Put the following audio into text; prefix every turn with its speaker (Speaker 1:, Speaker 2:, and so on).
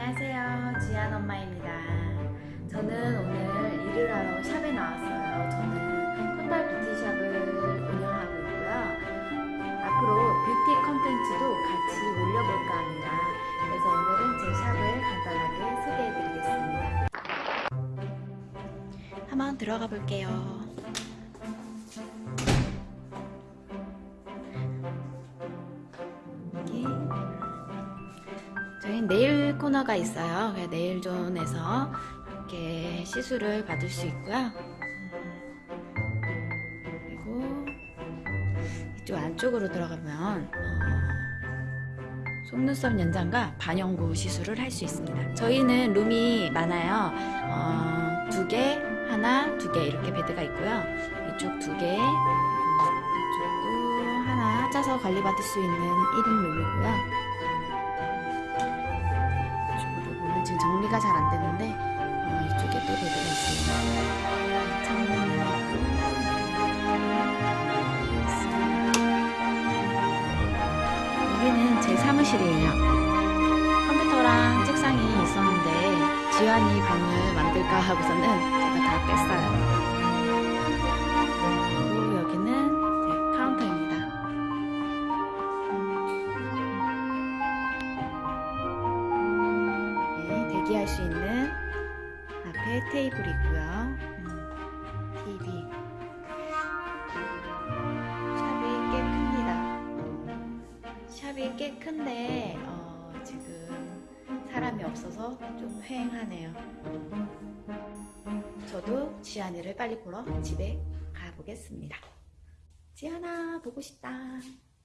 Speaker 1: 안녕하세요. 지안 엄마입니다. 저는 오늘 일을 하러 샵에 나왔어요. 저는 콧발 뷰티샵을 운영하고 있고요. 앞으로 뷰티 컨텐츠도 같이 올려볼까 합니다. 그래서 오늘은 제 샵을 간단하게 소개해드리겠습니다. 한번 들어가 볼게요. 저희 네일 코너가 있어요. 네일존에서 이렇게 시술을 받을 수 있고요. 그리고 이쪽 안쪽으로 들어가면 어, 속눈썹 연장과 반영구 시술을 할 수 있습니다. 저희는 룸이 많아요. 어, 두 개, 하나, 두 개 이렇게 베드가 있고요. 이쪽 두 개, 이쪽도 하나 짜서 관리받을 수 있는 1인 룸이고요. 지금 정리가 잘 안 되는데 어, 이쪽에 또 베드가 있습니다. 창문이 여기는 제 사무실이에요. 컴퓨터랑 책상이 있었는데 지환이 방을 만들까 하고서는 제가 다 뺐어요. 네, 대기할 수 있는 앞에 테이블이 있고요. 음, TV. 샵이 꽤 큽니다. 샵이 꽤 큰데 어, 지금 사람이 없어서 좀 휑하네요. 저도 지안이를 빨리 보러 집에 가보겠습니다. 지안아 보고 싶다.